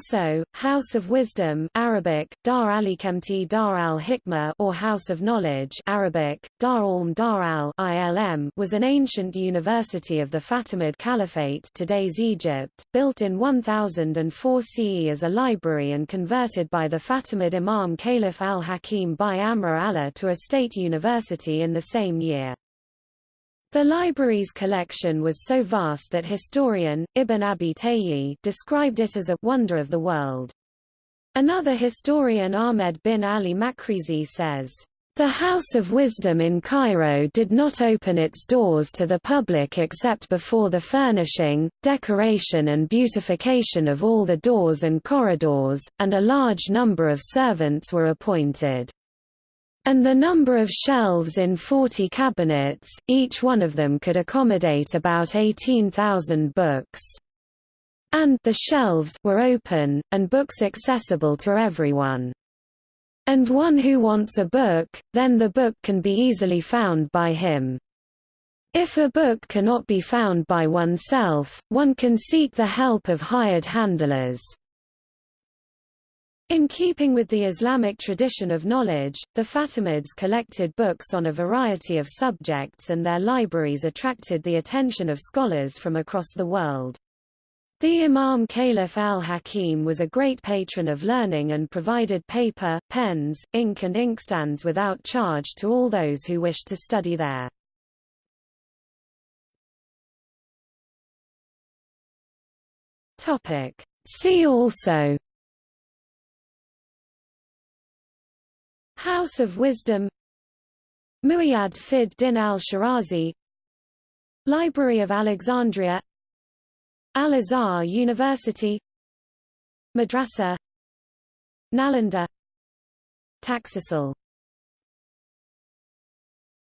Also, House of Wisdom Arabic, Dar al-Hikmati Dar al-Hikmah or House of Knowledge Arabic, Dar al Dar al-Ilm was an ancient university of the Fatimid Caliphate today's Egypt, built in 1004 CE as a library and converted by the Fatimid Imam Caliph al-Hakim bi-Amr Allah to a state university in the same year. The library's collection was so vast that historian, Ibn Abi Tayyi described it as a «wonder of the world». Another historian Ahmed bin Ali Makrizi says, the House of Wisdom in Cairo did not open its doors to the public except before the furnishing, decoration and beautification of all the doors and corridors, and a large number of servants were appointed and the number of shelves in 40 cabinets, each one of them could accommodate about 18,000 books. And the shelves were open, and books accessible to everyone. And one who wants a book, then the book can be easily found by him. If a book cannot be found by oneself, one can seek the help of hired handlers. In keeping with the Islamic tradition of knowledge, the Fatimids collected books on a variety of subjects and their libraries attracted the attention of scholars from across the world. The Imam Caliph al-Hakim was a great patron of learning and provided paper, pens, ink and inkstands without charge to all those who wished to study there. See also House of Wisdom Muayyad Fid Din al-Shirazi Library of Alexandria Al-Azhar University Madrasa Nalanda Taxil